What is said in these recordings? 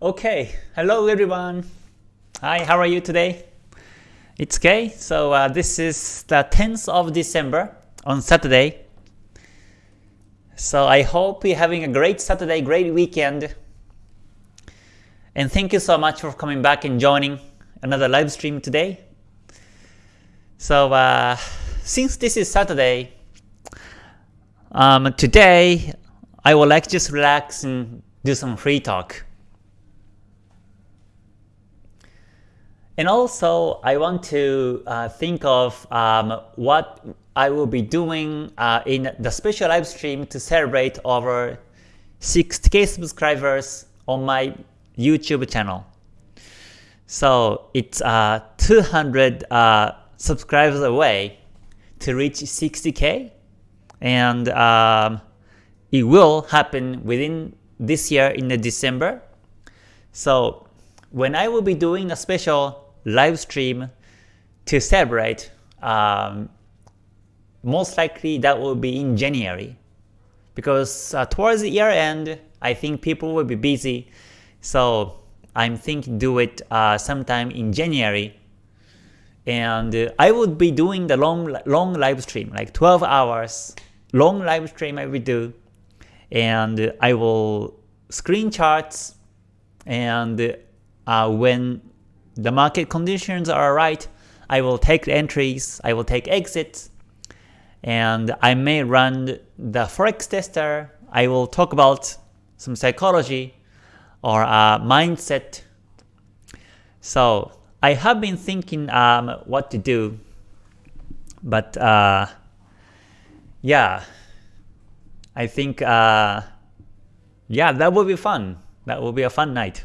Okay, hello everyone. Hi, how are you today? It's Kay. So uh, this is the 10th of December on Saturday. So I hope you're having a great Saturday, great weekend. And thank you so much for coming back and joining another live stream today. So uh, since this is Saturday, um, today I would like to just relax and do some free talk. And also, I want to uh, think of um, what I will be doing uh, in the special live stream to celebrate over 60k subscribers on my YouTube channel. So it's uh, 200 uh, subscribers away to reach 60k, and um, it will happen within this year in the December. So when I will be doing a special live stream to celebrate, um, most likely that will be in January. Because uh, towards the year end, I think people will be busy. So I'm thinking do it uh, sometime in January. And uh, I would be doing the long long live stream, like 12 hours, long live stream I will do. And I will screen charts and uh, when the market conditions are right, I will take entries, I will take exits, and I may run the forex tester. I will talk about some psychology or uh, mindset. So I have been thinking um, what to do, but uh, yeah, I think uh, yeah that will be fun. That will be a fun night.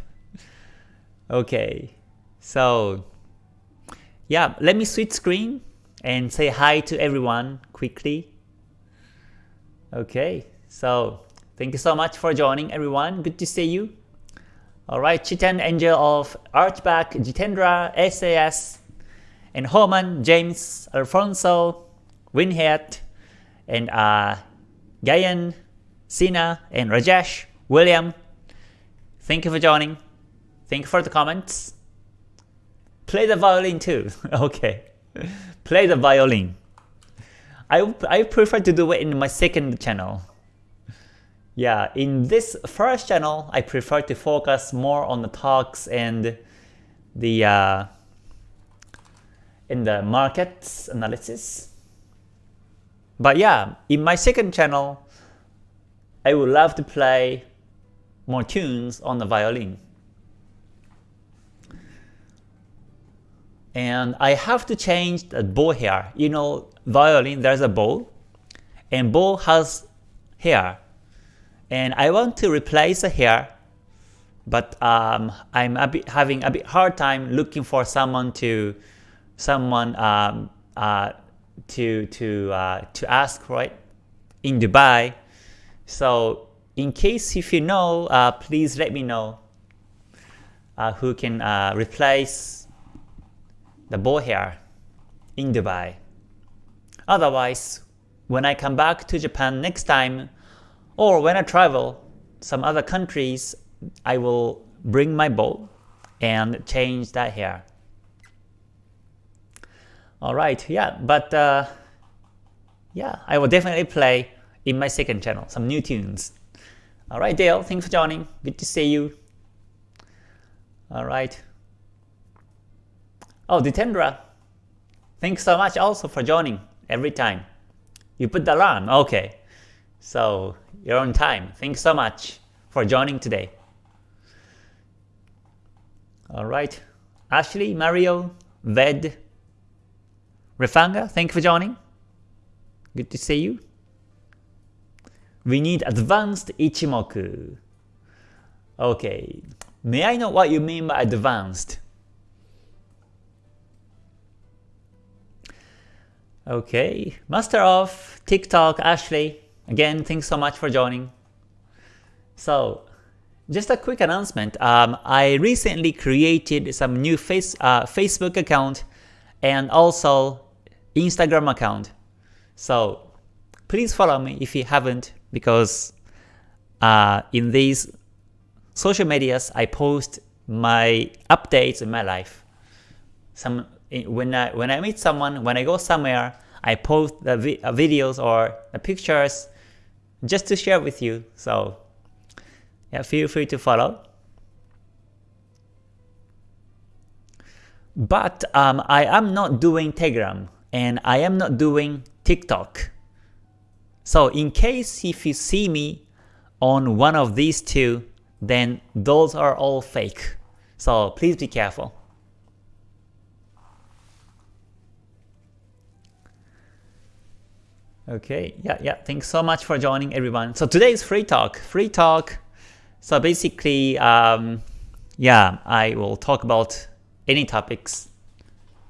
Okay, so yeah, let me switch screen and say hi to everyone quickly. Okay, so thank you so much for joining everyone. Good to see you. Alright, Chitan Angel of Archback, Jitendra, SAS, and Homan, James, Alfonso, Winhead, and uh, Gayan, Sina, and Rajesh, William. Thank you for joining. Thank you for the comments. Play the violin too. okay. Play the violin. I, I prefer to do it in my second channel. Yeah, in this first channel, I prefer to focus more on the talks and the uh, in the markets analysis. But yeah, in my second channel, I would love to play more tunes on the violin. And I have to change the bow here. You know, violin, there's a bow, and bow has hair, and I want to replace the hair, but um, I'm a bit having a bit hard time looking for someone to someone um, uh, to to uh, to ask right in Dubai. So in case if you know, uh, please let me know uh, who can uh, replace the bow hair in Dubai. Otherwise, when I come back to Japan next time, or when I travel some other countries, I will bring my bow and change that hair. Alright, yeah, but uh, yeah, I will definitely play in my second channel some new tunes. Alright Dale, thanks for joining. Good to see you. Alright. Oh, Jitendra, thanks so much also for joining every time. You put the alarm, okay. So you're on time. Thanks so much for joining today. Alright, Ashley, Mario, Ved, Refanga, thank you for joining. Good to see you. We need advanced Ichimoku. Okay, may I know what you mean by advanced? Okay, Master of TikTok, Ashley. Again, thanks so much for joining. So, just a quick announcement. Um, I recently created some new face, uh, Facebook account and also Instagram account. So, please follow me if you haven't because uh, in these social medias, I post my updates in my life. Some when I when I meet someone, when I go somewhere, I post the vi uh, videos or the pictures just to share with you. So yeah, feel free to follow. But um, I am not doing Telegram and I am not doing TikTok. So in case if you see me on one of these two, then those are all fake. So please be careful. Okay, yeah, yeah, thanks so much for joining everyone. So today is free talk, free talk. So basically, um, yeah, I will talk about any topics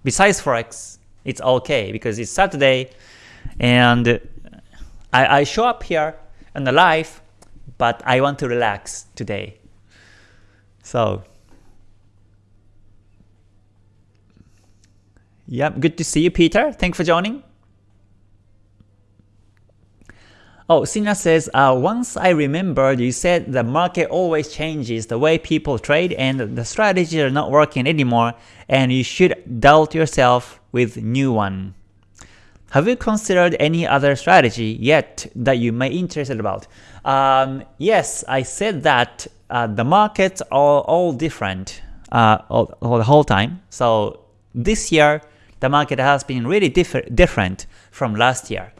besides Forex. It's okay because it's Saturday and I, I show up here on the live, but I want to relax today. So, yeah, good to see you, Peter. Thanks for joining. Oh, Sina says, uh, once I remembered you said the market always changes the way people trade and the strategies are not working anymore and you should doubt yourself with new one. Have you considered any other strategy yet that you may interested about? Um, yes, I said that uh, the markets are all different uh, all, all the whole time. So this year, the market has been really diff different from last year.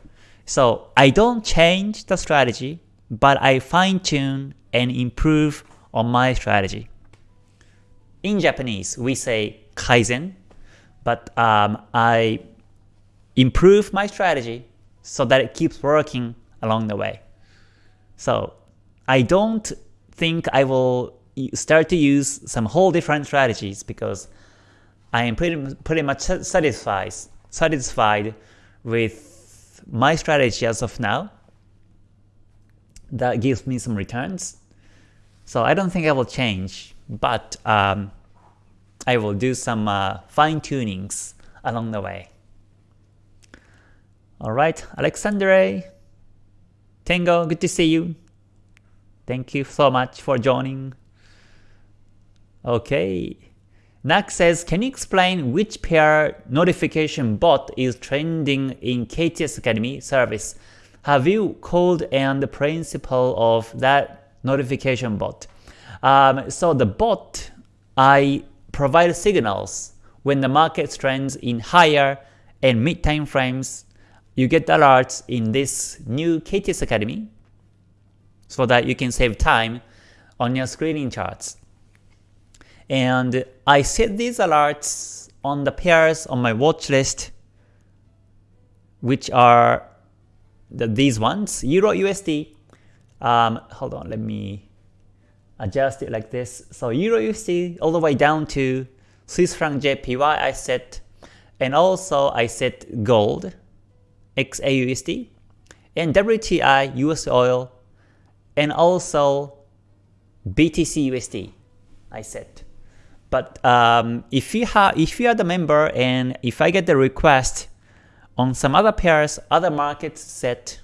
So I don't change the strategy, but I fine tune and improve on my strategy. In Japanese, we say kaizen, but um, I improve my strategy so that it keeps working along the way. So I don't think I will start to use some whole different strategies because I am pretty, pretty much satisfied, satisfied with my strategy as of now that gives me some returns. So I don't think I will change, but um, I will do some uh, fine tunings along the way. Alright, Alexandre, Tango, good to see you. Thank you so much for joining. Okay, Nak says, can you explain which pair notification bot is trending in KTS Academy service? Have you called and the principle of that notification bot? Um, so the bot, I provide signals when the market trends in higher and mid time frames. You get alerts in this new KTS Academy so that you can save time on your screening charts. And I set these alerts on the pairs on my watch list, which are the, these ones, Euro USD. Um, hold on, let me adjust it like this. So Euro USD all the way down to Swiss franc JPY I set, and also I set gold, XAUSD, and WTI US oil, and also BTC USD I set. But um, if you have, if you are the member and if I get the request on some other pairs, other markets set,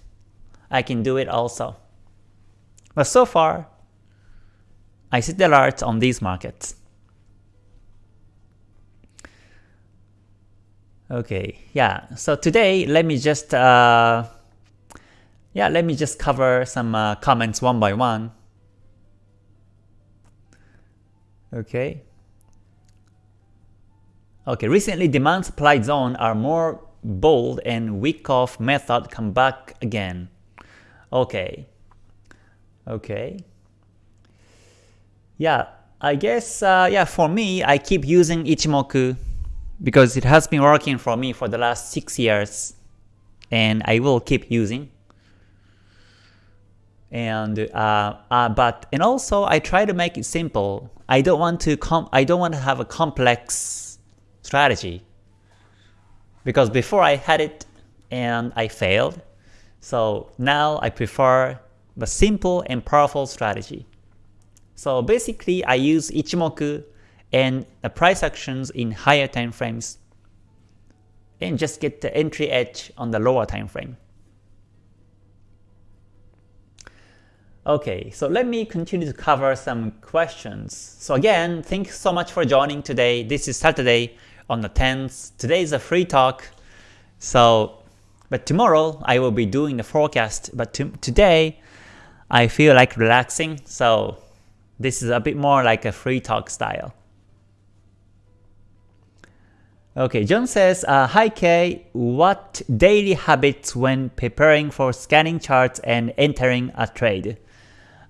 I can do it also. But so far, I set the alerts on these markets. Okay, yeah. So today, let me just uh, yeah, let me just cover some uh, comments one by one. Okay. Okay, recently demand supply zone are more bold and Wyckoff method come back again. Okay. Okay. Yeah, I guess uh, yeah for me I keep using Ichimoku because it has been working for me for the last 6 years and I will keep using and uh, uh, but and also I try to make it simple. I don't want to com I don't want to have a complex strategy. Because before I had it and I failed, so now I prefer the simple and powerful strategy. So basically I use Ichimoku and the price actions in higher time frames and just get the entry edge on the lower time frame. Okay, so let me continue to cover some questions. So again, thanks so much for joining today. This is Saturday on the 10th. Today is a free talk. So, but tomorrow I will be doing the forecast. But to, today I feel like relaxing. So this is a bit more like a free talk style. Okay, John says, uh, Hi Kay, what daily habits when preparing for scanning charts and entering a trade?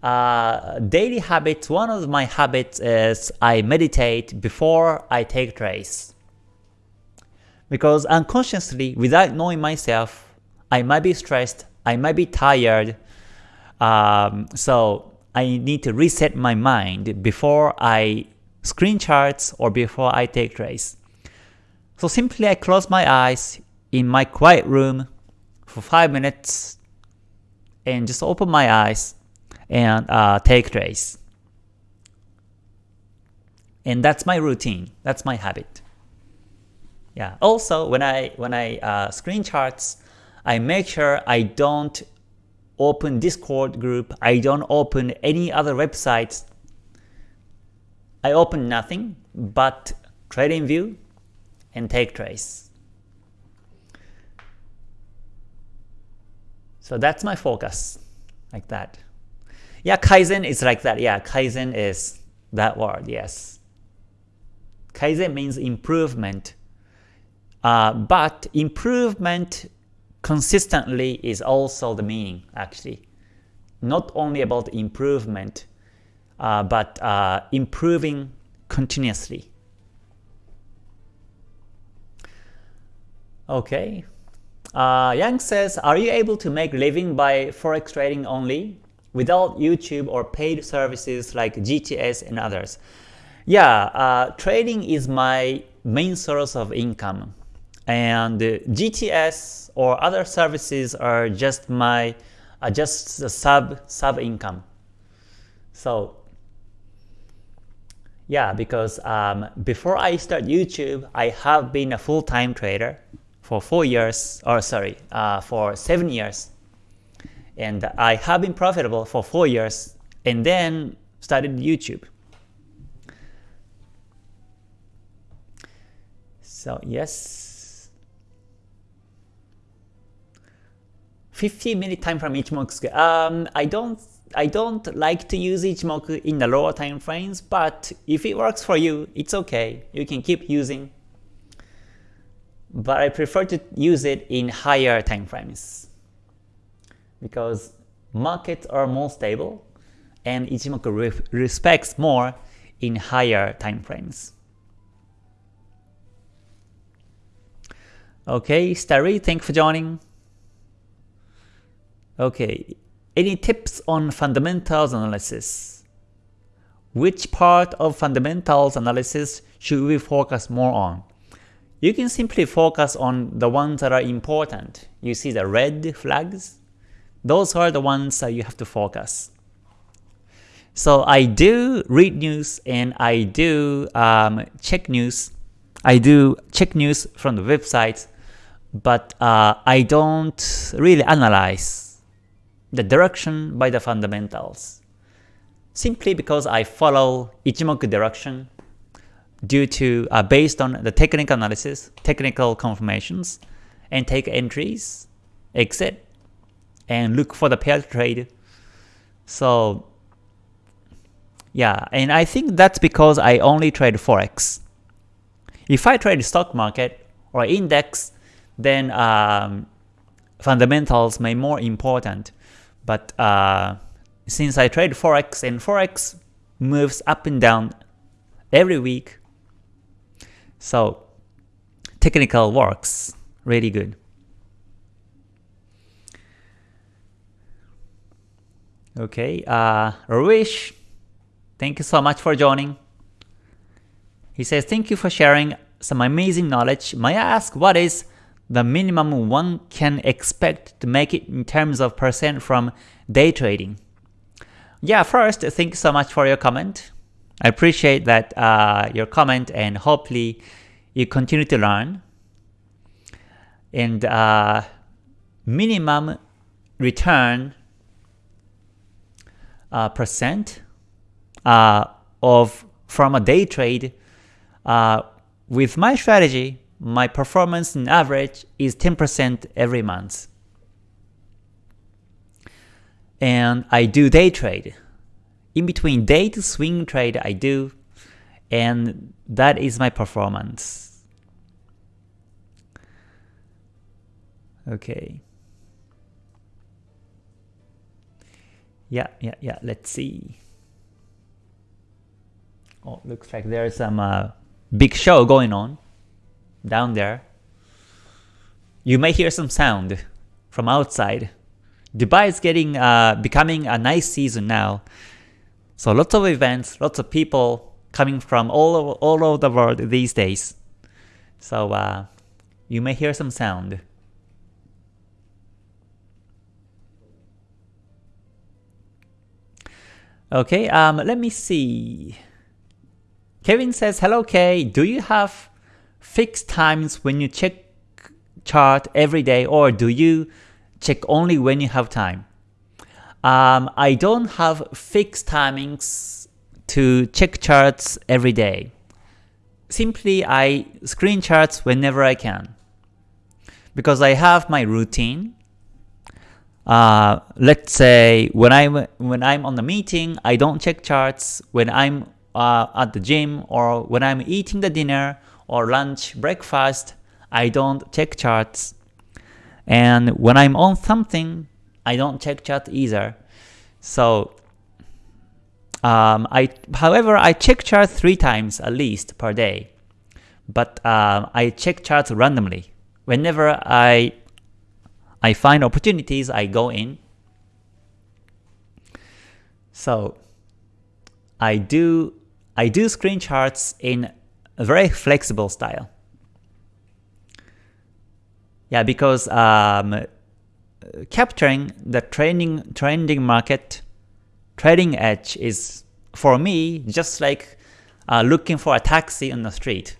Uh, daily habits, one of my habits is I meditate before I take trades. Because unconsciously, without knowing myself, I might be stressed, I might be tired, um, so I need to reset my mind before I screen charts or before I take trades. So simply I close my eyes in my quiet room for 5 minutes and just open my eyes and uh, take trades. And that's my routine. That's my habit. Yeah. Also, when I when I uh, screen charts, I make sure I don't open Discord group. I don't open any other websites. I open nothing but TradingView and take trades. So that's my focus, like that. Yeah, Kaizen is like that. Yeah, Kaizen is that word, yes. Kaizen means improvement. Uh, but improvement consistently is also the meaning, actually. Not only about improvement, uh, but uh, improving continuously. Okay. Uh, Yang says, are you able to make living by forex trading only without YouTube or paid services like KTS and others? Yeah, uh, trading is my main source of income and KTS or other services are just my uh, just sub sub income. So yeah, because um, before I start YouTube, I have been a full-time trader for four years, or sorry, uh, for seven years. And I have been profitable for four years and then started YouTube. So yes, 15 minute time frame Ichimoku. Um, I don't I don't like to use Ichimoku in the lower time frames, but if it works for you, it's okay. You can keep using but I prefer to use it in higher time frames because markets are more stable and Ichimoku re respects more in higher time frames. Okay, Starry, thanks for joining. Okay, any tips on fundamentals analysis? Which part of fundamentals analysis should we focus more on? You can simply focus on the ones that are important. You see the red flags? Those are the ones that you have to focus. So I do read news and I do um, check news. I do check news from the websites, but uh, I don't really analyze the direction by the fundamentals. Simply because I follow Ichimoku direction due to uh, based on the technical analysis, technical confirmations, and take entries, exit, and look for the pair trade. So yeah, and I think that's because I only trade forex. If I trade stock market or index, then um, fundamentals may more important. But uh, since I trade forex and forex moves up and down every week, so technical works really good. Okay, uh, Ruish, thank you so much for joining. He says, thank you for sharing some amazing knowledge. May I ask what is the minimum one can expect to make it in terms of percent from day trading? Yeah, first, thank you so much for your comment. I appreciate that uh, your comment and hopefully you continue to learn. And uh, minimum return uh, percent uh, of from a day trade. Uh, with my strategy, my performance in average is 10% every month. And I do day trade. In between day to swing trade I do, and that is my performance. Okay. Yeah, yeah, yeah, let's see. Oh, looks like there's some uh, big show going on down there. You may hear some sound from outside. Dubai is getting uh, becoming a nice season now. So lots of events, lots of people coming from all over, all over the world these days. So uh, you may hear some sound. Okay, um, let me see. Kevin says, Hello Kay, do you have fixed times when you check chart every day or do you check only when you have time? Um, I don't have fixed timings to check charts every day. Simply I screen charts whenever I can. Because I have my routine uh, let's say when I'm when I'm on the meeting, I don't check charts. When I'm uh, at the gym or when I'm eating the dinner or lunch, breakfast, I don't check charts. And when I'm on something, I don't check chart either. So, um, I however I check chart three times at least per day, but uh, I check charts randomly. Whenever I I find opportunities, I go in. So I do I do screen charts in a very flexible style. Yeah, because um, capturing the trending trending market, trading edge is for me just like uh, looking for a taxi on the street.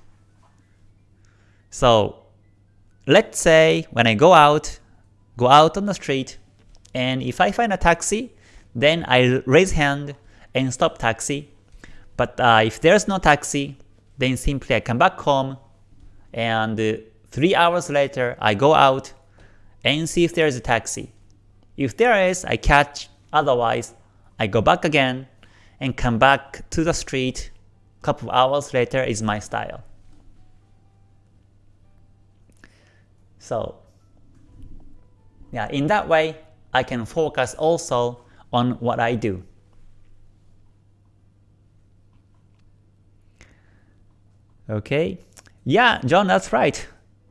So let's say when I go out, go out on the street, and if I find a taxi, then I raise hand and stop taxi. But uh, if there's no taxi, then simply I come back home, and uh, 3 hours later I go out and see if there is a taxi. If there is, I catch, otherwise I go back again and come back to the street couple of hours later is my style. So yeah, in that way, I can focus also on what I do. Okay, yeah, John, that's right.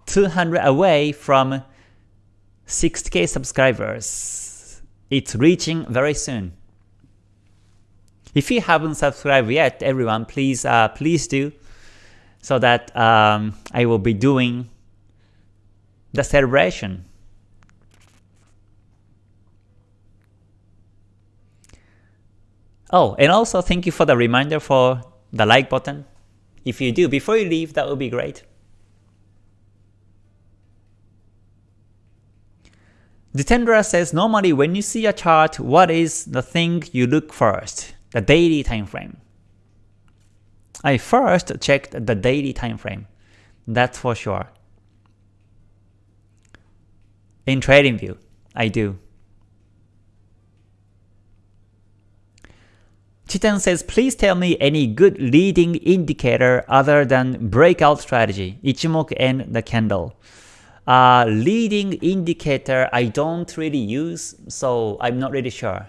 200 away from 60k subscribers. It's reaching very soon. If you haven't subscribed yet, everyone, please uh, please do, so that um, I will be doing the celebration Oh, and also thank you for the reminder for the like button. If you do, before you leave, that would be great. Jitendra says, normally when you see a chart, what is the thing you look first? The daily time frame. I first checked the daily time frame. That's for sure. In TradingView, I do. Chitan says, please tell me any good leading indicator other than breakout strategy, Ichimoku and the candle. Uh, leading indicator I don't really use, so I'm not really sure.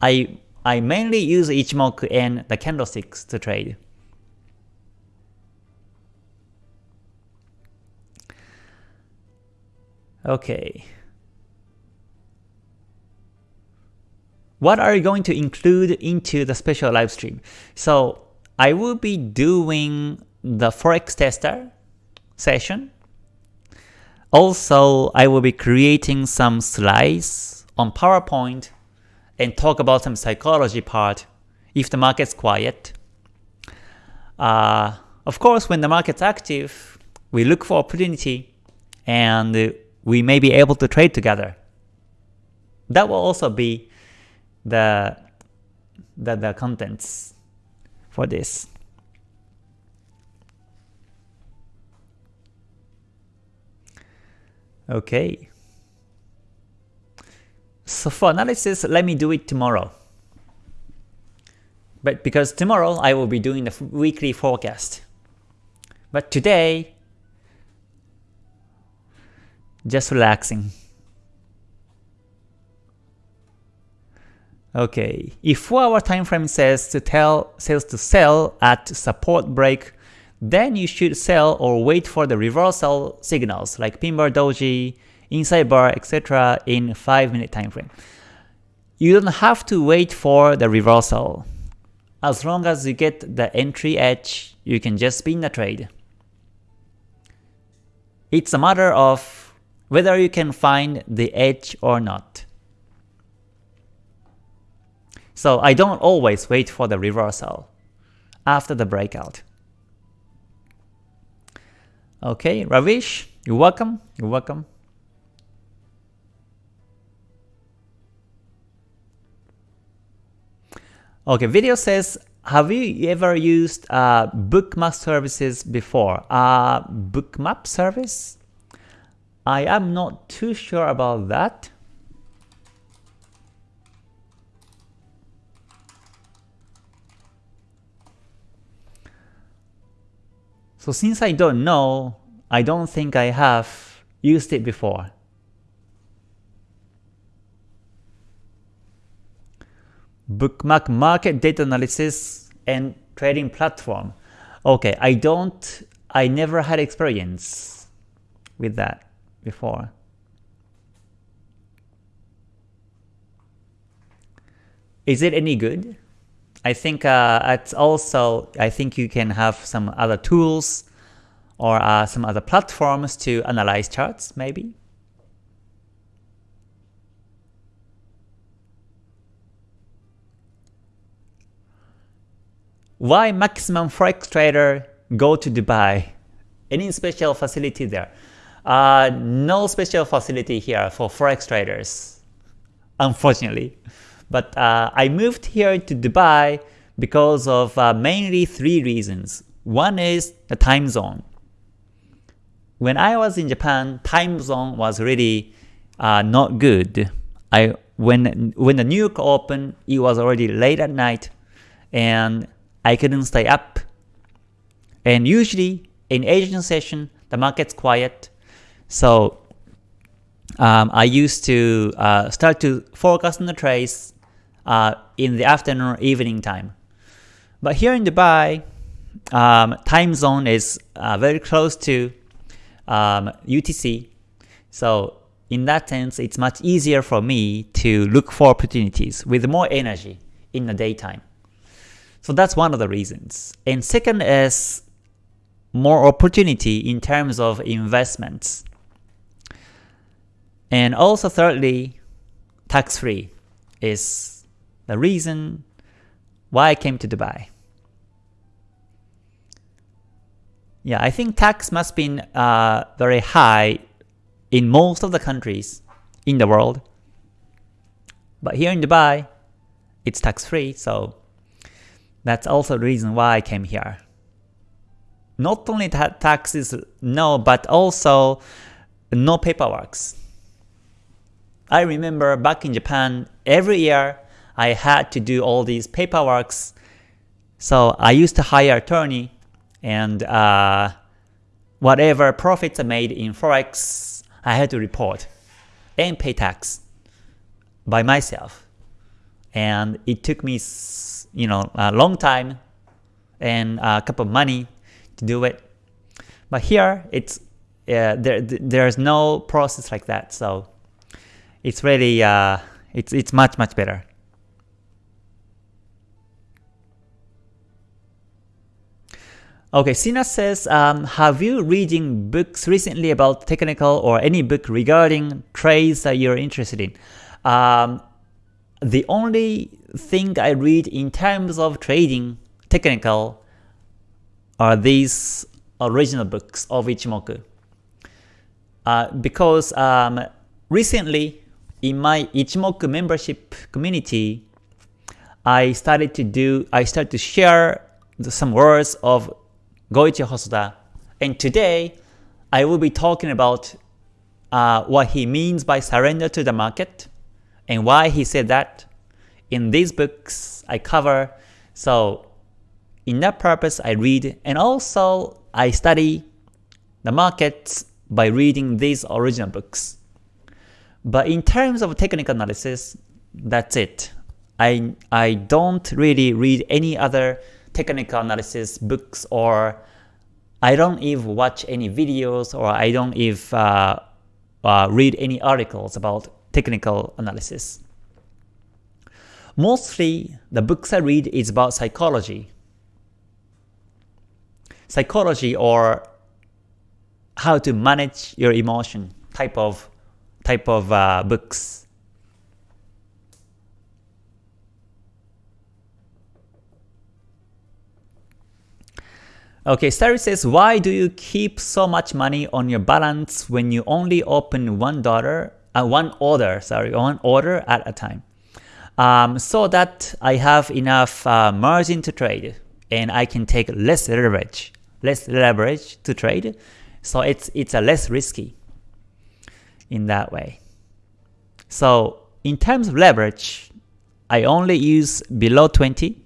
I I mainly use Ichimoku and the candlesticks to trade. Okay. What are you going to include into the special live stream? So I will be doing the Forex tester session. Also, I will be creating some slides on PowerPoint and talk about some psychology part if the market's quiet. Uh, of course, when the market's active, we look for opportunity and we may be able to trade together. That will also be the the, the contents for this. Okay. So for analysis, let me do it tomorrow. But because tomorrow I will be doing the weekly forecast. But today, just relaxing. Okay, if 4 hour time frame says to tell sales to sell at support break, then you should sell or wait for the reversal signals like pin bar doji, inside bar, etc. in 5 minute time frame. You don't have to wait for the reversal. As long as you get the entry edge, you can just spin the trade. It's a matter of whether you can find the edge or not. So I don't always wait for the reversal after the breakout. Okay, Ravish, you're welcome. You're welcome. Okay, video says, have you ever used uh, bookmap services before? Uh, bookmap service? I am not too sure about that. So since I don't know, I don't think I have used it before. Bookmap market data analysis and trading platform. Okay, I don't, I never had experience with that before. Is it any good? I think uh, it's also, I think you can have some other tools or uh, some other platforms to analyze charts maybe. Why maximum forex trader go to Dubai? Any special facility there? Uh, no special facility here for forex traders, unfortunately. But uh, I moved here to Dubai because of uh, mainly three reasons. One is the time zone. When I was in Japan, time zone was really uh, not good. I when when the New York opened, it was already late at night, and I couldn't stay up. And usually in Asian session, the market's quiet, so um, I used to uh, start to focus on the trades uh, in the afternoon or evening time. But here in Dubai, um, time zone is uh, very close to um, UTC. So in that sense, it's much easier for me to look for opportunities with more energy in the daytime. So that's one of the reasons. And second is more opportunity in terms of investments. And also thirdly, tax-free is the reason why I came to Dubai. Yeah, I think tax must be uh, very high in most of the countries in the world. But here in Dubai, it's tax-free, so that's also the reason why I came here. Not only that taxes no, but also no paperwork. I remember back in Japan, every year I had to do all these paperworks. So I used to hire attorney and uh, whatever profits I made in Forex, I had to report and pay tax by myself. And it took me you know, a long time and a couple of money to do it. But here, it's uh, there. There's no process like that, so it's really uh, it's it's much much better. Okay, Sina says, um, have you reading books recently about technical or any book regarding trades that you're interested in? Um, the only thing I read in terms of trading technical are these original books of Ichimoku. Uh, because um, recently in my Ichimoku membership community, I started to do, I started to share some words of Goichi Hosoda. And today, I will be talking about uh, what he means by surrender to the market and why he said that. In these books, I cover. So in that purpose, I read and also I study the markets by reading these original books. But in terms of technical analysis, that's it. I, I don't really read any other technical analysis books or I don't even watch any videos or I don't even uh, uh, read any articles about technical analysis. Mostly, the books I read is about psychology. Psychology or how to manage your emotion type of type of uh, books. Okay, Starry says, why do you keep so much money on your balance when you only open one dollar, uh, one order, sorry, one order at a time? Um, so that I have enough uh, margin to trade and I can take less leverage, less leverage to trade. So it's it's a less risky in that way. So in terms of leverage, I only use below 20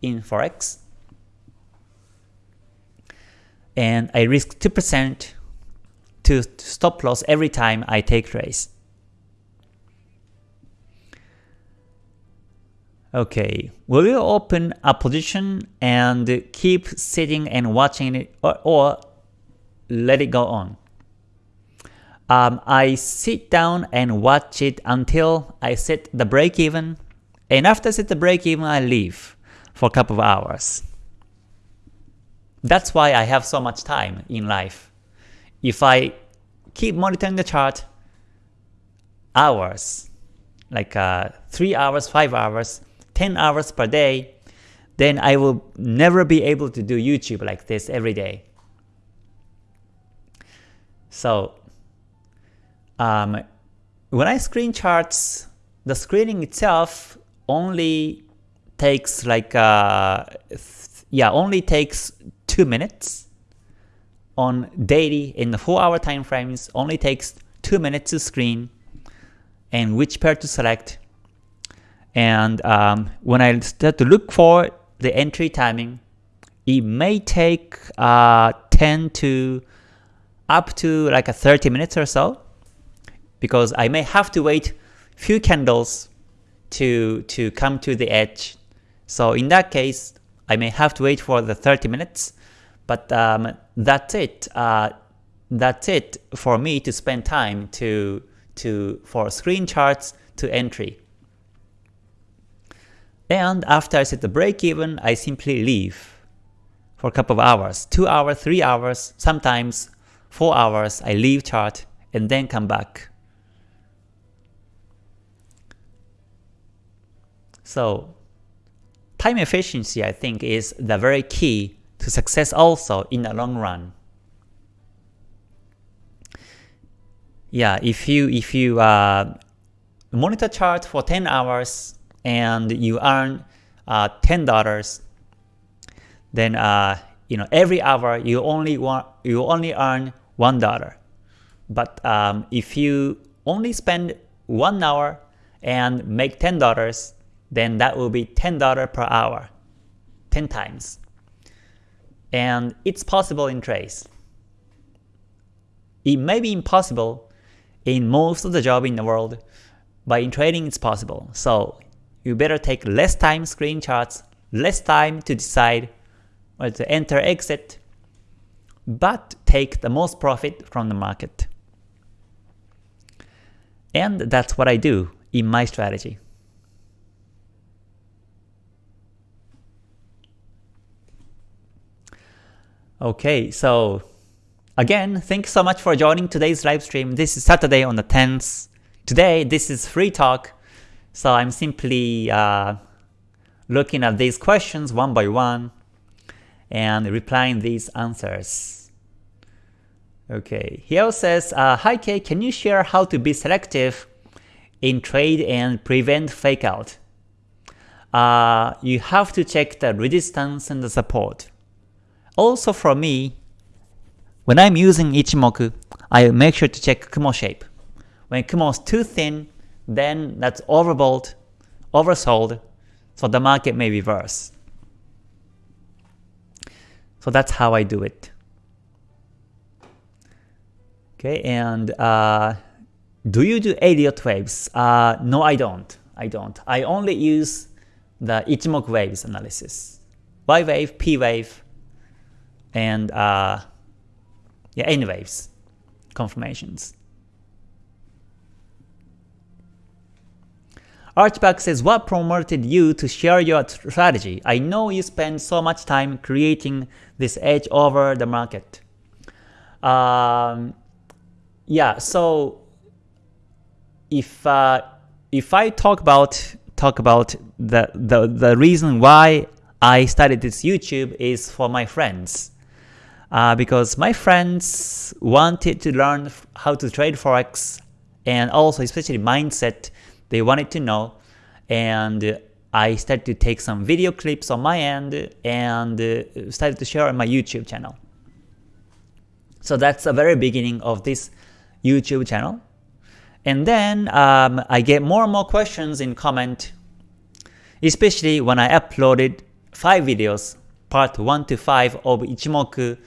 in Forex and I risk 2% to stop loss every time I take trades. Okay, will open a position and keep sitting and watching it or, or let it go on. Um, I sit down and watch it until I set the break even and after I set the break even I leave for a couple of hours. That's why I have so much time in life. If I keep monitoring the chart hours, like uh, 3 hours, 5 hours, 10 hours per day, then I will never be able to do YouTube like this every day. So um, when I screen charts, the screening itself only takes like uh, yeah only takes 2 minutes on daily in the 4 hour time frames only takes 2 minutes to screen and which pair to select. And um, when I start to look for the entry timing it may take uh, 10 to up to like a 30 minutes or so because I may have to wait few candles to to come to the edge. So in that case I may have to wait for the 30 minutes but um, that's it. Uh, that's it for me to spend time to to for screen charts to entry. And after I set the break even, I simply leave for a couple of hours, 2 hours, 3 hours, sometimes 4 hours, I leave chart and then come back. So time efficiency I think is the very key to success also in the long run. Yeah, if you if you uh, monitor chart for 10 hours and you earn uh, $10, then uh, you know every hour you only want you only earn one dollar. But um, if you only spend one hour and make ten dollars, then that will be ten dollar per hour, ten times and it's possible in Trace. It may be impossible in most of the job in the world, but in trading it's possible. So you better take less time screen charts, less time to decide whether to enter exit, but take the most profit from the market. And that's what I do in my strategy. Okay, so again, thanks so much for joining today's live stream. This is Saturday on the 10th. Today, this is free talk, so I'm simply uh, looking at these questions one by one and replying these answers. Okay, Hiel says, uh, Hi Kay, can you share how to be selective in trade and prevent fake out? uh, you have to check the resistance and the support. Also for me, when I'm using Ichimoku, I make sure to check Kumo shape. When Kumo is too thin, then that's overbought, oversold, so the market may reverse. So that's how I do it. Okay, and uh, do you do Elliott waves? Uh, no, I don't. I don't. I only use the Ichimoku waves analysis. Y wave, P wave, and uh, yeah, waves confirmations. Archback says, what promoted you to share your strategy? I know you spend so much time creating this edge over the market. Um, yeah, so if uh, if I talk about talk about the, the the reason why I started this YouTube is for my friends. Uh, because my friends wanted to learn how to trade forex and also especially mindset they wanted to know and I started to take some video clips on my end and uh, started to share on my YouTube channel. So that's the very beginning of this YouTube channel. And then um, I get more and more questions in comment, especially when I uploaded 5 videos, part 1 to 5 of Ichimoku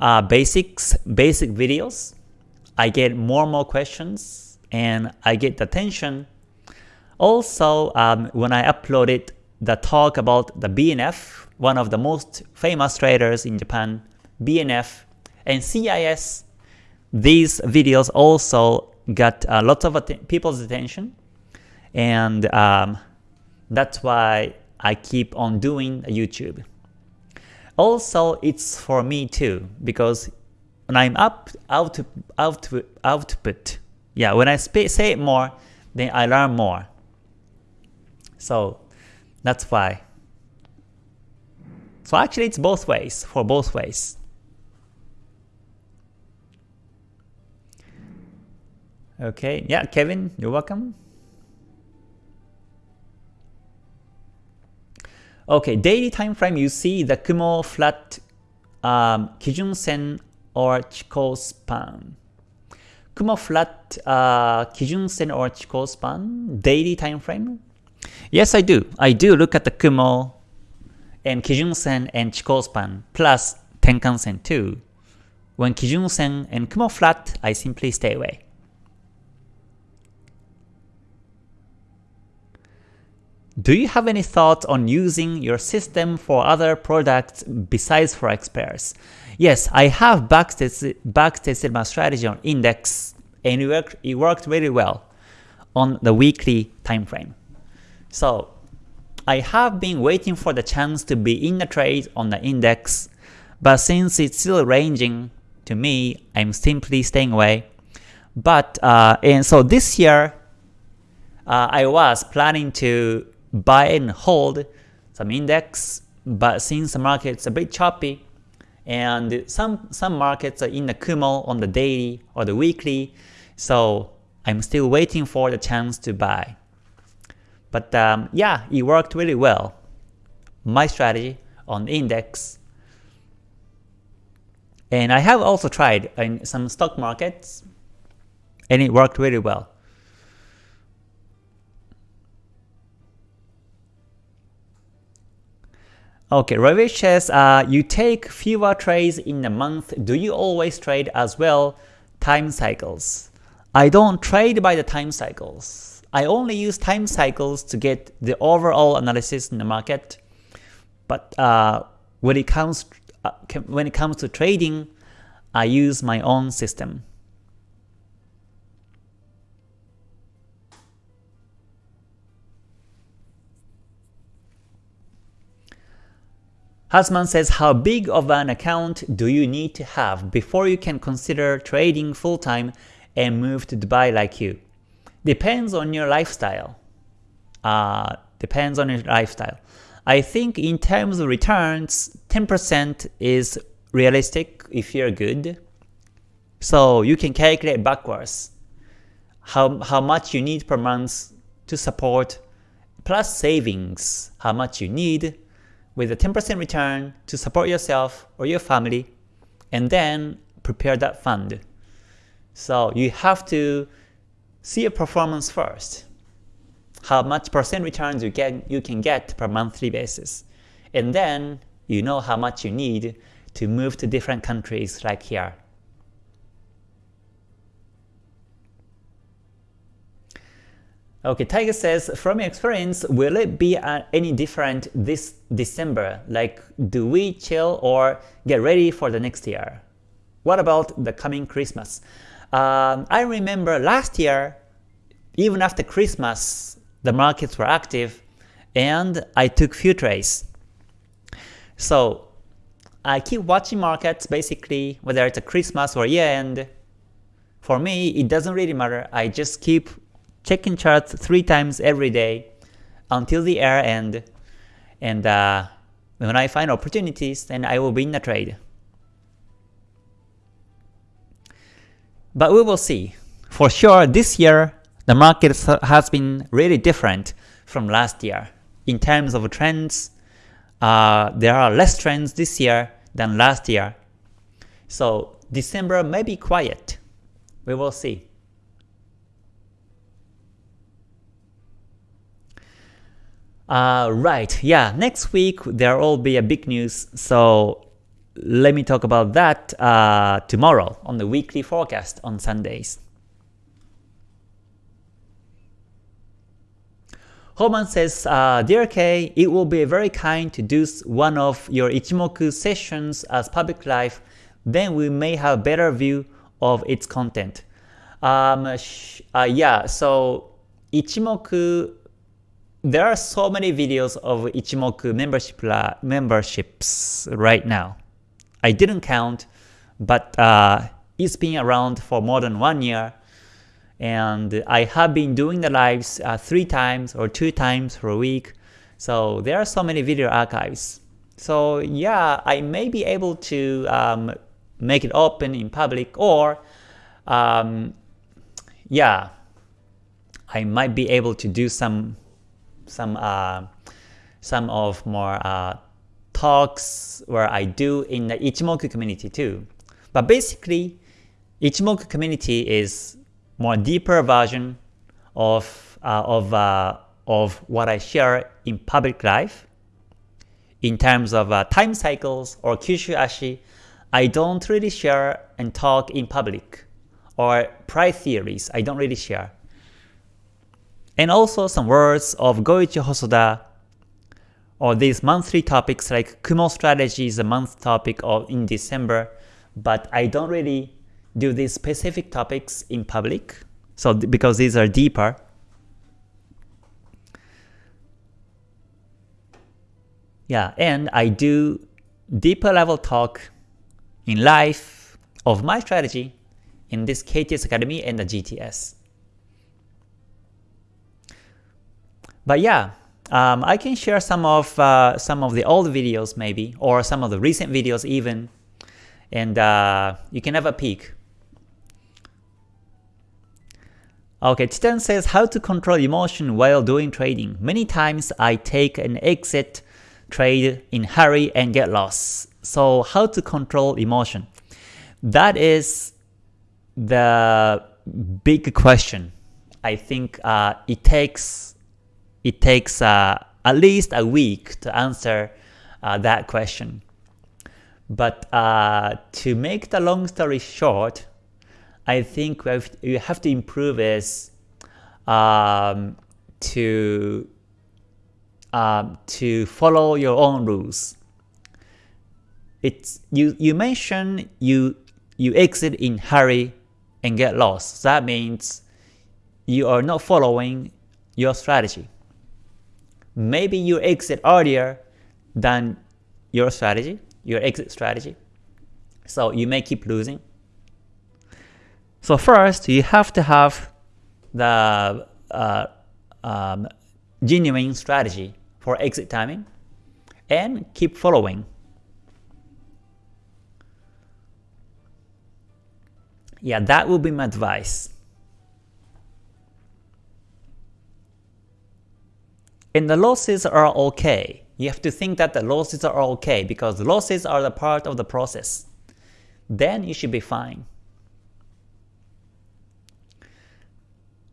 uh, basics, basic videos. I get more and more questions and I get attention also, um, when I uploaded the talk about the BNF, one of the most famous traders in Japan, BNF, and CIS, these videos also got uh, lots of att people's attention, and um, that's why I keep on doing YouTube. Also, it's for me too, because when I'm up out out output, yeah, when I say it more, then I learn more. So that's why. So actually it's both ways, for both ways. Okay, yeah, Kevin, you're welcome. Okay, daily time frame you see the Kumo flat um, Kijun Sen or Chikou span. Kumo flat uh, Kijun Sen or Chikou span, daily time frame, Yes, I do. I do look at the Kumo and Kijun-sen and Chikou-span plus Tenkan-sen too. When Kijun-sen and Kumo flat, I simply stay away. Do you have any thoughts on using your system for other products besides forex pairs? Yes, I have backtested, my strategy on index and it worked, it worked really well on the weekly time frame. So I have been waiting for the chance to be in the trade on the index, but since it's still ranging, to me, I'm simply staying away. But uh, and so this year, uh, I was planning to buy and hold some index, but since the market's a bit choppy, and some some markets are in the Kumo on the daily or the weekly, so I'm still waiting for the chance to buy. But um, yeah, it worked really well. My strategy on index. And I have also tried in some stock markets and it worked really well. Okay, Ravish says, uh, you take fewer trades in a month. Do you always trade as well time cycles? I don't trade by the time cycles. I only use time cycles to get the overall analysis in the market. But uh, when it comes uh, when it comes to trading, I use my own system. Hasman says, how big of an account do you need to have before you can consider trading full-time and move to Dubai like you? Depends on your lifestyle. Uh, depends on your lifestyle. I think in terms of returns, 10% is realistic if you're good. So you can calculate backwards how, how much you need per month to support plus savings, how much you need, with a 10% return to support yourself or your family, and then prepare that fund. So you have to see a performance first. How much percent returns you get you can get per monthly basis. And then you know how much you need to move to different countries like here. Okay, Tiger says, from your experience, will it be uh, any different this December? Like, do we chill or get ready for the next year? What about the coming Christmas? Um, I remember last year, even after Christmas, the markets were active and I took few trades. So I keep watching markets basically, whether it's a Christmas or year end. For me, it doesn't really matter. I just keep checking charts three times every day until the year end. And uh, when I find opportunities, then I will be in the trade. But we will see. For sure, this year, the market has been really different from last year. In terms of trends, uh, there are less trends this year than last year. So December may be quiet. We will see. Uh, right, yeah, next week there will be a big news, so let me talk about that uh, tomorrow on the weekly forecast on Sundays. Homan says, uh, Dear K, it will be very kind to do one of your Ichimoku sessions as public live, then we may have a better view of its content. Um, uh, yeah, so Ichimoku, there are so many videos of Ichimoku membership memberships right now. I didn't count, but uh, it's been around for more than one year, and I have been doing the lives uh, three times or two times per week, so there are so many video archives. So yeah, I may be able to um, make it open in public, or um, yeah, I might be able to do some some uh, some of more uh, talks where I do in the Ichimoku community too. But basically, Ichimoku community is more deeper version of uh, of uh, of what I share in public life. In terms of uh, time cycles or Kyushu Ashi, I don't really share and talk in public. Or price theories, I don't really share. And also some words of Goichi Hosoda or these monthly topics like Kumo strategy is a month topic of in December, but I don't really do these specific topics in public, so because these are deeper. Yeah, and I do deeper level talk in life of my strategy in this KTS Academy and the GTS. But yeah, um, I can share some of uh, some of the old videos maybe, or some of the recent videos even, and uh, you can have a peek. Okay, Titan says how to control emotion while doing trading. Many times I take an exit trade in hurry and get lost. So how to control emotion? That is the big question. I think uh, it takes it takes uh, at least a week to answer uh, that question. But uh, to make the long story short, I think you have to improve is um, to um, to follow your own rules. It's you you mentioned you you exit in hurry and get lost. That means you are not following your strategy maybe you exit earlier than your strategy, your exit strategy. So you may keep losing. So first, you have to have the uh, um, genuine strategy for exit timing and keep following. Yeah, that will be my advice. And the losses are okay. You have to think that the losses are okay because losses are the part of the process. Then you should be fine.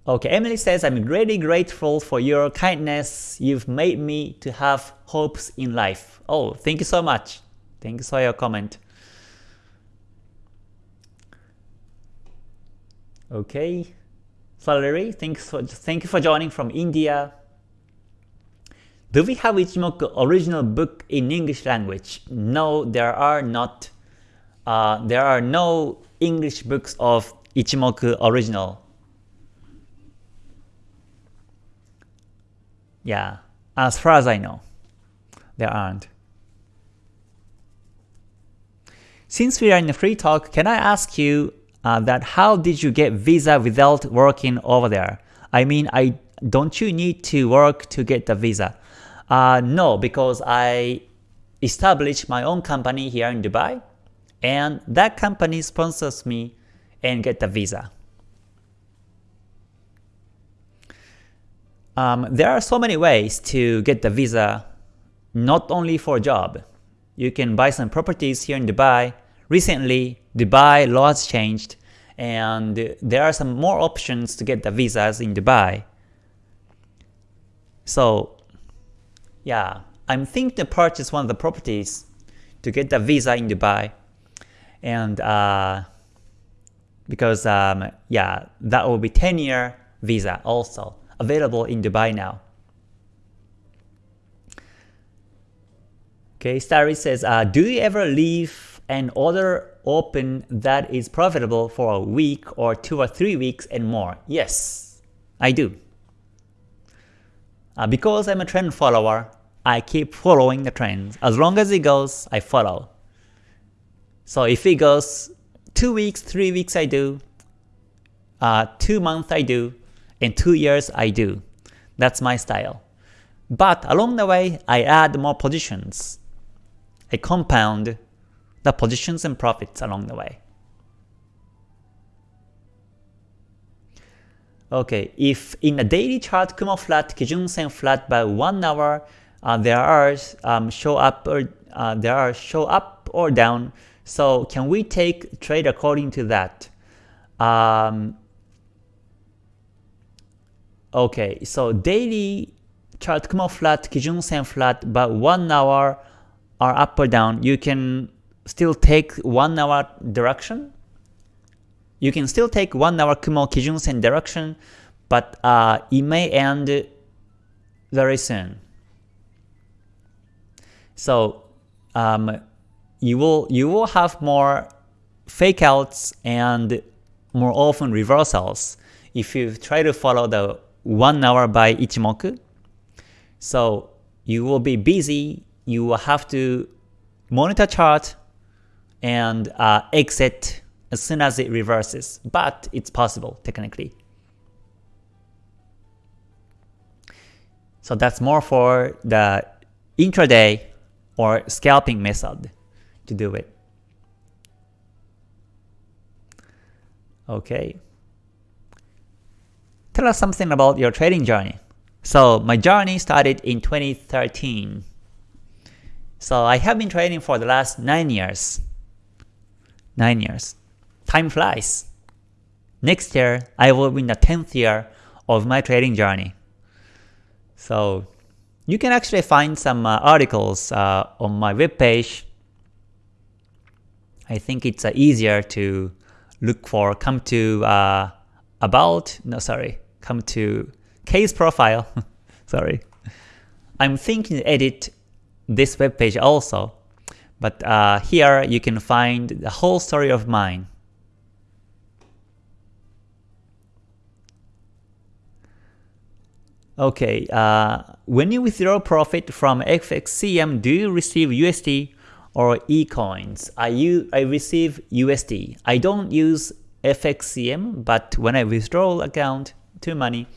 Okay, Emily says, I'm really grateful for your kindness. You've made me to have hopes in life. Oh, thank you so much. Thank you for your comment. Okay, Valerie, thanks for, thank you for joining from India. Do we have Ichimoku original book in English language? No, there are not. Uh, there are no English books of Ichimoku original. Yeah, as far as I know, there aren't. Since we are in a free talk, can I ask you uh, that how did you get visa without working over there? I mean, I don't you need to work to get the visa? Uh, no, because I established my own company here in Dubai, and that company sponsors me and get the visa. Um, there are so many ways to get the visa, not only for a job. You can buy some properties here in Dubai. Recently, Dubai laws changed, and there are some more options to get the visas in Dubai. So, yeah, I'm thinking to purchase one of the properties to get the visa in Dubai, and uh, because um, yeah, that will be 10 year visa also available in Dubai now. Okay, Starry says, uh, do you ever leave an order open that is profitable for a week or two or three weeks and more? Yes, I do. Uh, because I'm a trend follower, I keep following the trends. As long as it goes, I follow. So if it goes 2 weeks, 3 weeks I do, uh, 2 months I do, in 2 years I do. That's my style. But along the way, I add more positions. I compound the positions and profits along the way. Okay, if in a daily chart Kumo flat, Kijun Sen flat by 1 hour, uh, there are um, show up or uh, there are show up or down. So can we take trade according to that? Um, Okay, so daily chart Kumo flat, Kijun Sen flat, but 1 hour are up or down. You can still take 1 hour direction. You can still take 1 hour Kumo Kijun Sen direction, but uh, it may end very soon. So um, you will you will have more fake outs and more often reversals if you try to follow the 1 hour by Ichimoku. So you will be busy, you will have to monitor chart and uh, exit as soon as it reverses, but it's possible technically. So that's more for the intraday or scalping method to do it. Okay. Tell us something about your trading journey. So my journey started in 2013. So I have been trading for the last 9 years. 9 years. Time flies. Next year, I will be in the 10th year of my trading journey. So you can actually find some uh, articles uh, on my webpage. I think it's uh, easier to look for, come to uh, about, no sorry, come to K's profile. Sorry. I'm thinking edit this web page also, but uh, here you can find the whole story of mine. Okay, uh, when you withdraw profit from FXCM, do you receive USD or eCoins? I, use, I receive USD. I don't use FXCM, but when I withdraw account, to money,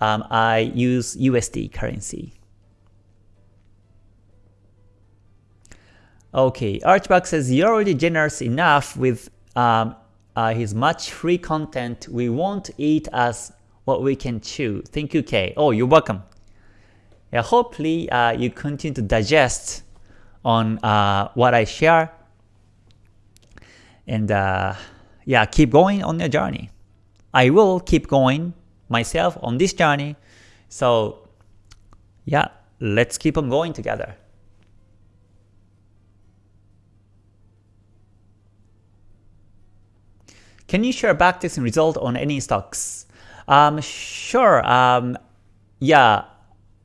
um, I use USD currency. Okay, Archbox says you're already generous enough with um, uh, his much free content. We won't eat as what we can chew. Thank you, Kay. Oh, you're welcome. yeah, hopefully uh, you continue to digest on uh, what I share and uh, yeah, keep going on your journey. I will keep going myself on this journey. So yeah, let's keep on going together. Can you share backtesting result on any stocks? Um, sure. Um, yeah,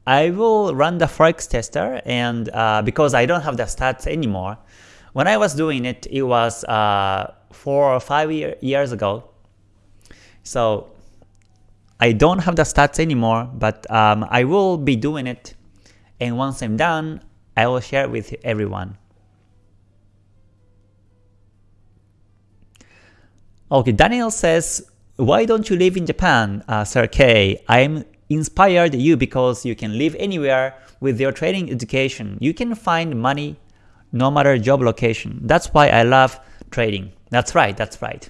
I will run the forex tester, and uh, because I don't have the stats anymore, when I was doing it, it was uh, four or five year, years ago. So I don't have the stats anymore, but um, I will be doing it, and once I'm done, I will share it with everyone. Okay, Daniel says, why don't you live in Japan, uh, Sir K? I'm inspired you because you can live anywhere with your trading education. You can find money no matter job location. That's why I love trading. That's right, that's right.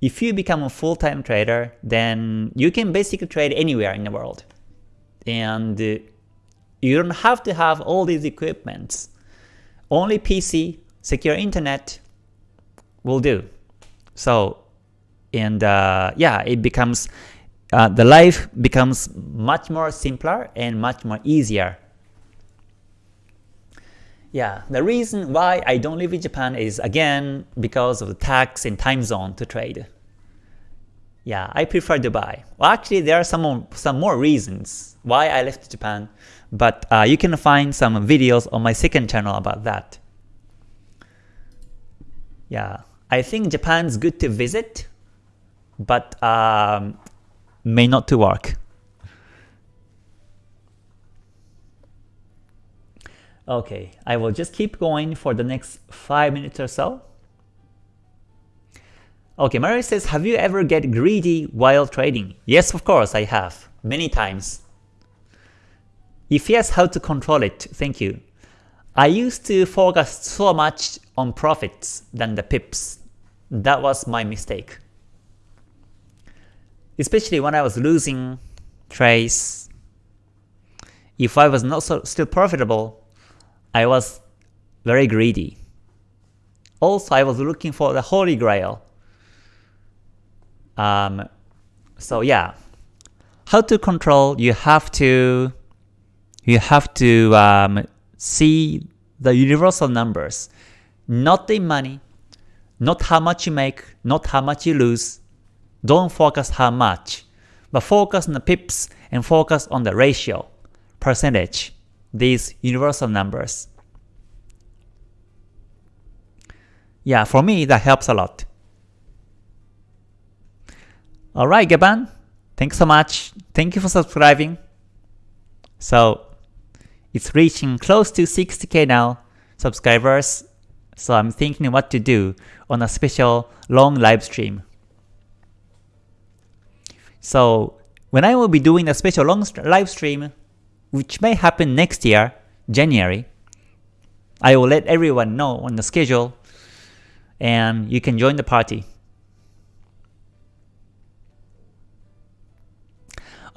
If you become a full-time trader, then you can basically trade anywhere in the world. And uh, you don't have to have all these equipments. Only PC, secure internet will do. So, and uh, yeah, it becomes, uh, the life becomes much more simpler and much more easier. Yeah, the reason why I don't live in Japan is again because of the tax and time zone to trade. Yeah, I prefer Dubai. Well, actually, there are some some more reasons why I left Japan, but uh, you can find some videos on my second channel about that. Yeah, I think Japan's good to visit, but um, may not to work. Okay, I will just keep going for the next 5 minutes or so. Okay, Mary says, have you ever get greedy while trading? Yes, of course, I have. Many times. If yes, how to control it? Thank you. I used to focus so much on profits than the pips. That was my mistake. Especially when I was losing trades. If I was not so still profitable, I was very greedy. Also, I was looking for the holy grail. Um, so yeah, how to control? You have to you have to um, see the universal numbers, not the money, not how much you make, not how much you lose. Don't focus how much, but focus on the pips and focus on the ratio, percentage, these universal numbers. Yeah, for me that helps a lot. Alright Gaban, thanks so much. Thank you for subscribing. So it's reaching close to 60k now subscribers so I'm thinking what to do on a special long live stream. So when I will be doing a special long live stream, which may happen next year, January, I will let everyone know on the schedule and you can join the party.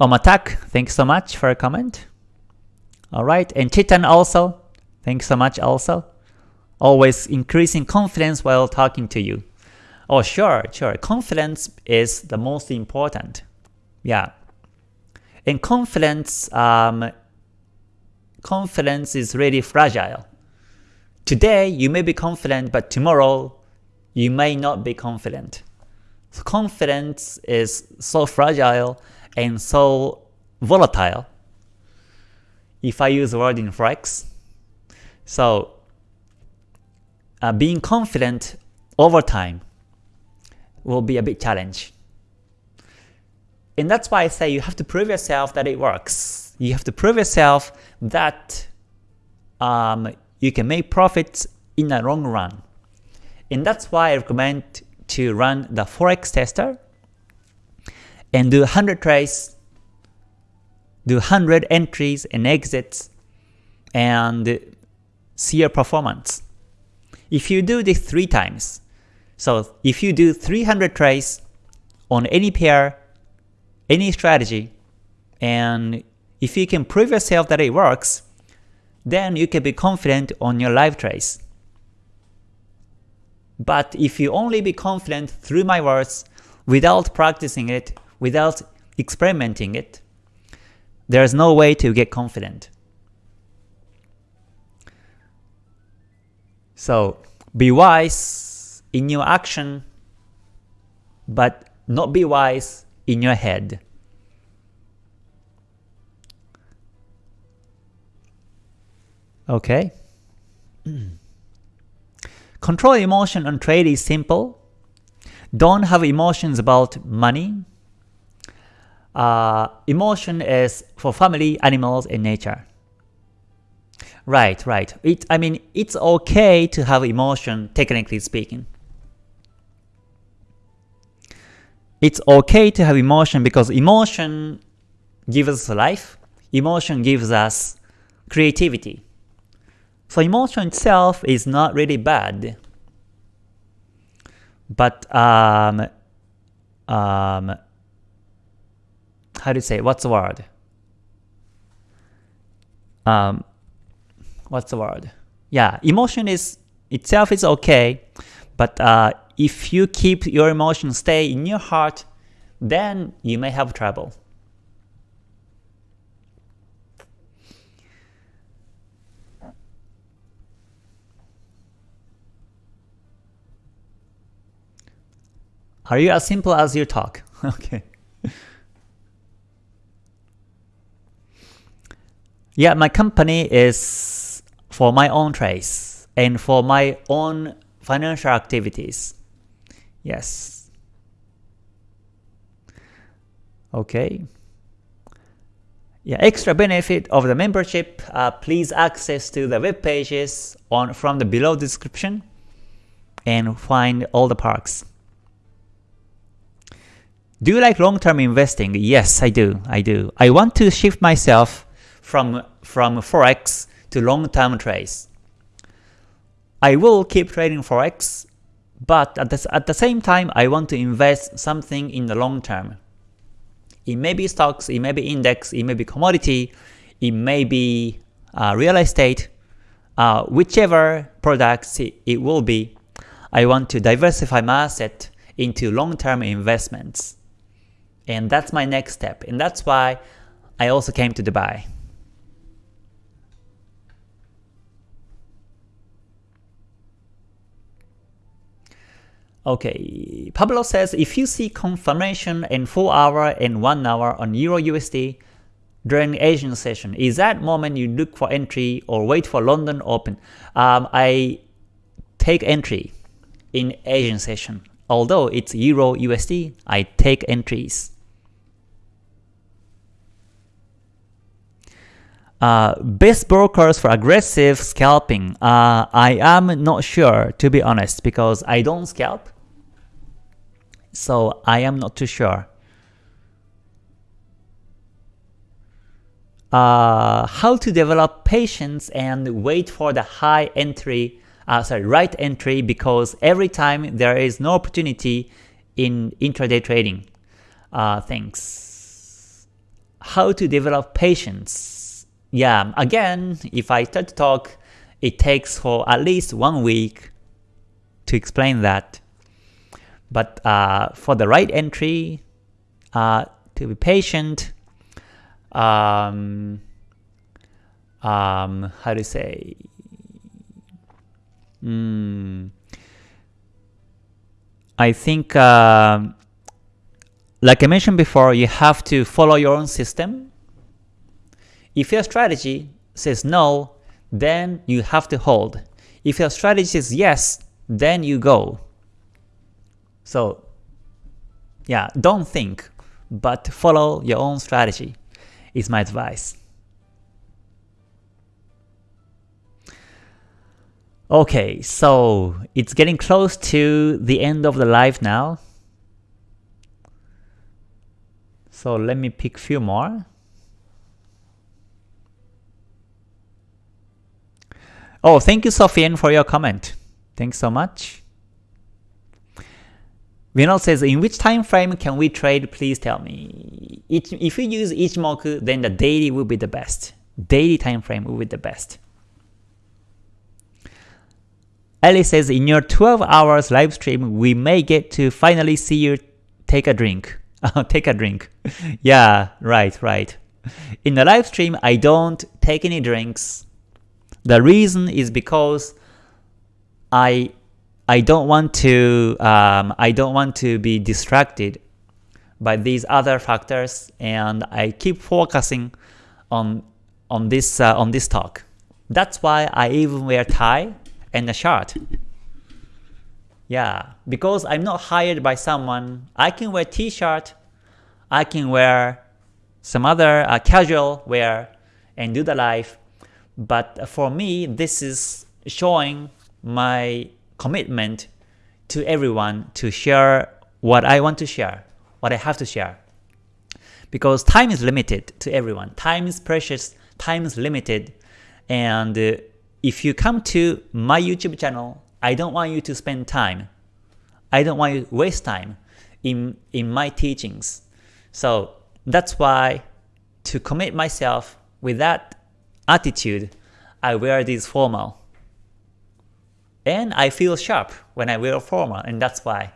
Omatak, thanks so much for a comment. Alright, and Chitan also, thanks so much also always increasing confidence while talking to you. Oh sure, sure, confidence is the most important. Yeah. And confidence, um, confidence is really fragile. Today you may be confident, but tomorrow you may not be confident. So confidence is so fragile and so volatile. If I use the word in Forex. So uh, being confident over time will be a big challenge. And that's why I say you have to prove yourself that it works. You have to prove yourself that um, you can make profits in the long run. And that's why I recommend to run the Forex tester and do 100 trades, do 100 entries and exits, and see your performance. If you do this 3 times, so if you do 300 trades on any pair, any strategy, and if you can prove yourself that it works, then you can be confident on your live trades. But if you only be confident through my words without practicing it, without experimenting it, there's no way to get confident. So be wise in your action, but not be wise in your head. Okay. Control emotion on trade is simple. Don't have emotions about money. Uh, emotion is for family, animals, and nature. Right, right. It, I mean, it's okay to have emotion, technically speaking. It's okay to have emotion because emotion gives us life. Emotion gives us creativity. So emotion itself is not really bad. But um, um, how do you say? What's the word? Um, what's the word? Yeah, emotion is itself is okay, but uh, if you keep your emotion stay in your heart, then you may have trouble. Are you as simple as you talk? okay. Yeah, my company is for my own trades and for my own financial activities. Yes. Okay. Yeah, extra benefit of the membership, uh, please access to the web pages on from the below description and find all the perks. Do you like long-term investing? Yes, I do. I do. I want to shift myself from from forex to long-term trades. I will keep trading forex, but at the, at the same time, I want to invest something in the long term. It may be stocks, it may be index, it may be commodity, it may be uh, real estate, uh, whichever products it, it will be. I want to diversify my asset into long-term investments. And that's my next step. And that's why I also came to Dubai. Okay, Pablo says if you see confirmation in 4 hour and 1 hour on Euro USD during Asian session, is that moment you look for entry or wait for London open? Um, I take entry in Asian session. Although it's Euro USD, I take entries. Uh, best brokers for aggressive scalping. Uh, I am not sure to be honest because I don't scalp. So I am not too sure. Uh, how to develop patience and wait for the high entry, uh, sorry, right entry because every time there is no opportunity in intraday trading. Uh, thanks. How to develop patience yeah, again, if I start to talk, it takes for at least one week to explain that. But uh, for the right entry, uh, to be patient, um, um, how to say, mm, I think, uh, like I mentioned before, you have to follow your own system if your strategy says no, then you have to hold. If your strategy says yes, then you go. So yeah, don't think, but follow your own strategy is my advice. Okay, so it's getting close to the end of the live now. So let me pick few more. Oh, thank you, Sofian, for your comment. Thanks so much. Vinod says, in which time frame can we trade? Please tell me. if you use Ichimoku, then the daily will be the best. Daily time frame will be the best. Ellie says, in your 12 hours live stream, we may get to finally see you take a drink. take a drink. yeah, right, right. In the live stream, I don't take any drinks. The reason is because I I don't want to um, I don't want to be distracted by these other factors, and I keep focusing on on this uh, on this talk. That's why I even wear tie and a shirt. Yeah, because I'm not hired by someone, I can wear t-shirt, I can wear some other uh, casual wear and do the live. But for me, this is showing my commitment to everyone to share what I want to share, what I have to share. Because time is limited to everyone. Time is precious, time is limited, and uh, if you come to my YouTube channel, I don't want you to spend time. I don't want you to waste time in, in my teachings. So that's why to commit myself with that attitude, I wear this formal. And I feel sharp when I wear formal, and that's why.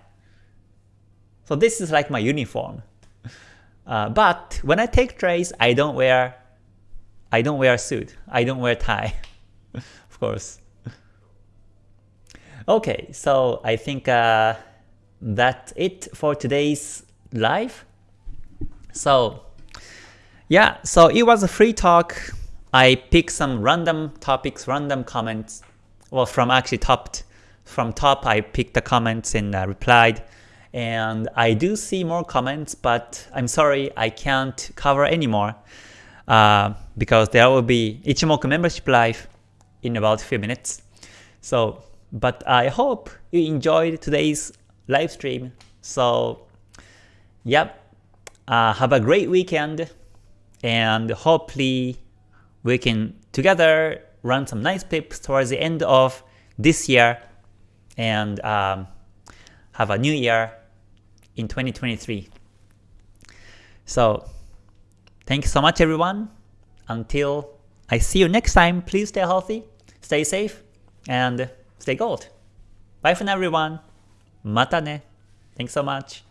So this is like my uniform. Uh, but when I take trades, I don't wear I don't wear suit. I don't wear tie, of course. Okay, so I think uh, that's it for today's live. So yeah, so it was a free talk. I picked some random topics, random comments well from actually top from top I picked the comments and uh, replied. And I do see more comments but I'm sorry I can't cover anymore uh, because there will be Ichimoku membership live in about a few minutes. So but I hope you enjoyed today's live stream. So yep uh, have a great weekend and hopefully we can together run some nice pips towards the end of this year and um, have a new year in 2023. So thank you so much everyone. Until I see you next time, please stay healthy, stay safe, and stay gold. Bye for now everyone. Mata ne. Thanks so much.